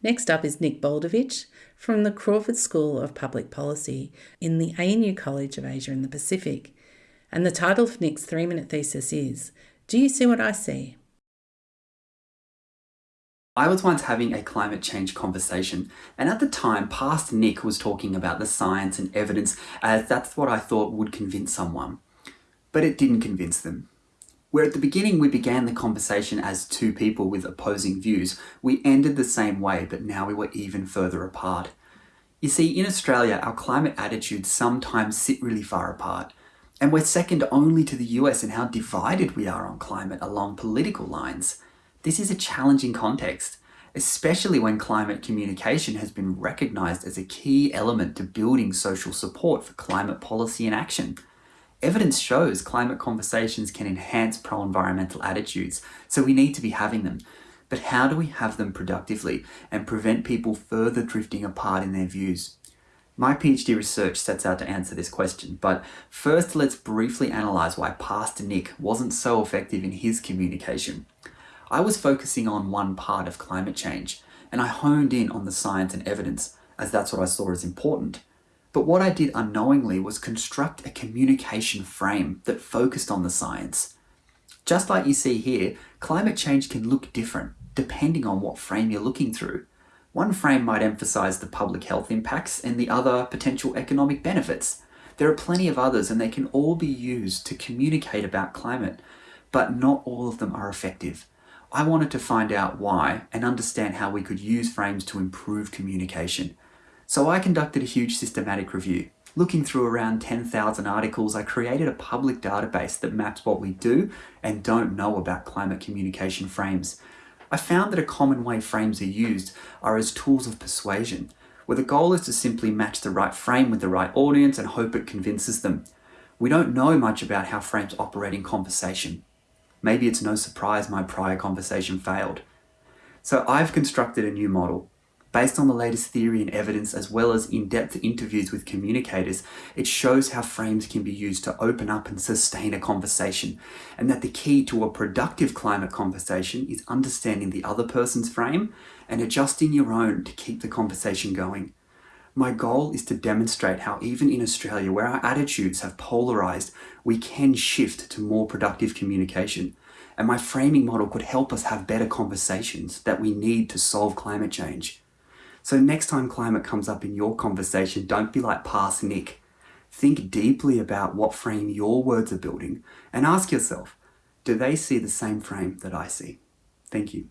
Next up is Nick Boldovich from the Crawford School of Public Policy in the ANU College of Asia and the Pacific. And the title of Nick's three minute thesis is Do You See What I See? I was once having a climate change conversation, and at the time, past Nick was talking about the science and evidence as that's what I thought would convince someone. But it didn't convince them. Where at the beginning we began the conversation as two people with opposing views, we ended the same way, but now we were even further apart. You see, in Australia, our climate attitudes sometimes sit really far apart, and we're second only to the US in how divided we are on climate along political lines. This is a challenging context, especially when climate communication has been recognised as a key element to building social support for climate policy and action. Evidence shows climate conversations can enhance pro-environmental attitudes, so we need to be having them. But how do we have them productively and prevent people further drifting apart in their views? My PhD research sets out to answer this question, but first let's briefly analyse why past Nick wasn't so effective in his communication. I was focusing on one part of climate change, and I honed in on the science and evidence, as that's what I saw as important. But what I did unknowingly was construct a communication frame that focused on the science. Just like you see here, climate change can look different depending on what frame you're looking through. One frame might emphasize the public health impacts and the other potential economic benefits. There are plenty of others and they can all be used to communicate about climate, but not all of them are effective. I wanted to find out why and understand how we could use frames to improve communication. So I conducted a huge systematic review. Looking through around 10,000 articles, I created a public database that maps what we do and don't know about climate communication frames. I found that a common way frames are used are as tools of persuasion, where the goal is to simply match the right frame with the right audience and hope it convinces them. We don't know much about how frames operate in conversation. Maybe it's no surprise my prior conversation failed. So I've constructed a new model. Based on the latest theory and evidence as well as in-depth interviews with communicators, it shows how frames can be used to open up and sustain a conversation, and that the key to a productive climate conversation is understanding the other person's frame and adjusting your own to keep the conversation going. My goal is to demonstrate how even in Australia, where our attitudes have polarised, we can shift to more productive communication. And my framing model could help us have better conversations that we need to solve climate change. So next time climate comes up in your conversation, don't be like past Nick. Think deeply about what frame your words are building and ask yourself, do they see the same frame that I see? Thank you.